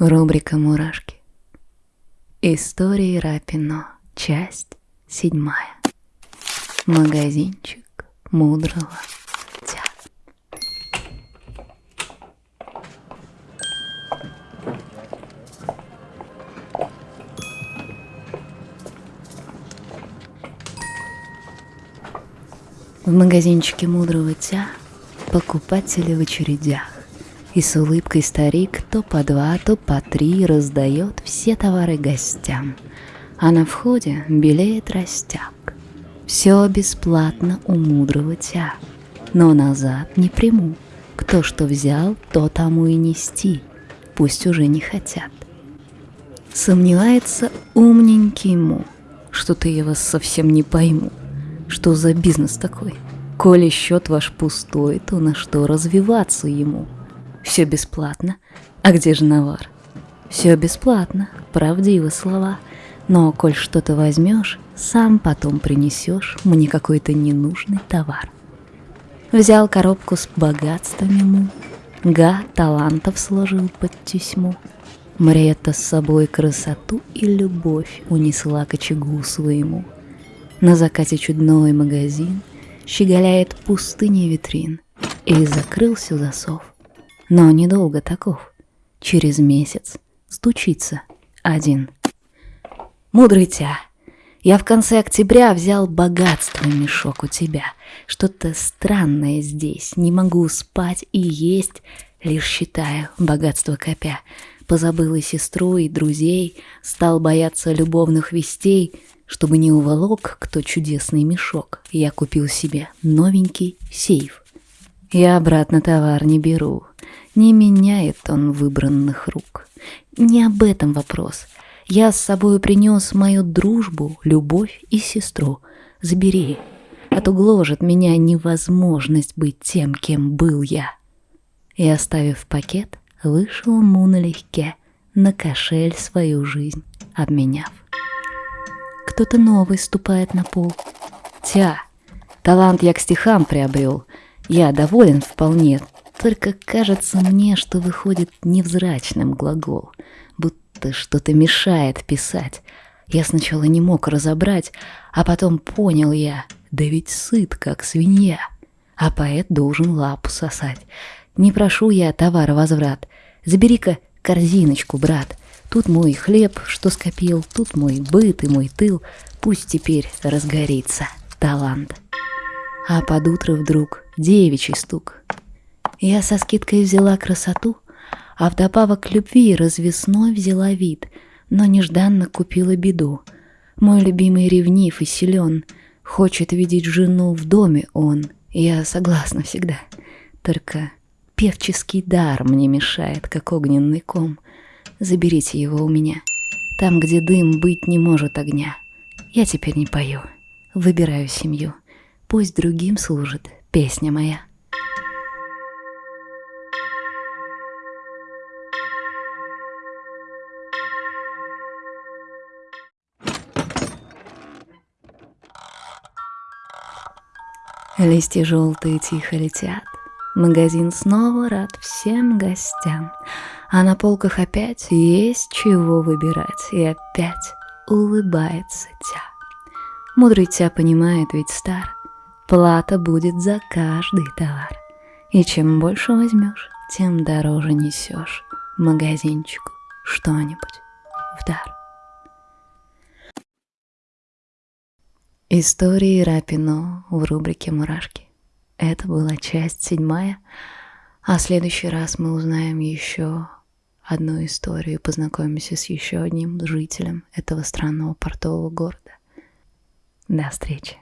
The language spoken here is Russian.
Рубрика «Мурашки». Истории Рапино. Часть седьмая. Магазинчик мудрого тя. В магазинчике мудрого тя покупатели в очередях. И с улыбкой старик то по два, то по три раздает все товары гостям. А на входе белеет растяг. Все бесплатно у мудрого тя. Но назад не приму. Кто что взял, то тому и нести. Пусть уже не хотят. Сомневается умненький ему. Что-то я вас совсем не пойму. Что за бизнес такой? Коли счет ваш пустой, то на что развиваться ему? — все бесплатно. А где же навар? Все бесплатно, правдивы слова. Но коль что-то возьмешь, сам потом принесешь мне какой-то ненужный товар. Взял коробку с богатством ему, Га талантов сложил под тюсьму. Мрета с собой красоту и любовь унесла к очагу своему. На закате чудной магазин Щеголяет пустыня витрин, И закрылся засов — но недолго таков. Через месяц стучится один. Мудрый тя, я в конце октября взял богатство мешок у тебя. Что-то странное здесь, не могу спать и есть, лишь считаю богатство копя. Позабыл и сестру, и друзей, стал бояться любовных вестей, чтобы не уволок кто чудесный мешок. Я купил себе новенький сейф. Я обратно товар не беру, не меняет он выбранных рук. Не об этом вопрос. Я с собой принес мою дружбу, любовь и сестру. Забери, а то гложет меня невозможность быть тем, кем был я. И оставив пакет, вышел му налегке, на кошель свою жизнь обменяв. Кто-то новый ступает на пол. Тя, талант я к стихам приобрел. Я доволен вполне, только кажется мне, что выходит невзрачным глагол, будто что-то мешает писать. Я сначала не мог разобрать, а потом понял я, да ведь сыт, как свинья. А поэт должен лапу сосать. Не прошу я товар возврат. Забери-ка корзиночку, брат. Тут мой хлеб, что скопил, тут мой быт и мой тыл. Пусть теперь разгорится талант. А под утро вдруг девичий стук. Я со скидкой взяла красоту, а вдобавок к любви развесной взяла вид, но нежданно купила беду. Мой любимый ревнив и силен, хочет видеть жену в доме он. Я согласна всегда, только певческий дар мне мешает, как огненный ком. Заберите его у меня, там, где дым быть не может огня. Я теперь не пою, выбираю семью, пусть другим служит песня моя. Листья желтые тихо летят, Магазин снова рад всем гостям, А на полках опять есть чего выбирать, И опять улыбается тя. Мудрый тя понимает, ведь стар, Плата будет за каждый товар, И чем больше возьмешь, тем дороже несешь Магазинчику что-нибудь в дар. Истории Рапино в рубрике «Мурашки». Это была часть седьмая, а в следующий раз мы узнаем еще одну историю и познакомимся с еще одним жителем этого странного портового города. До встречи!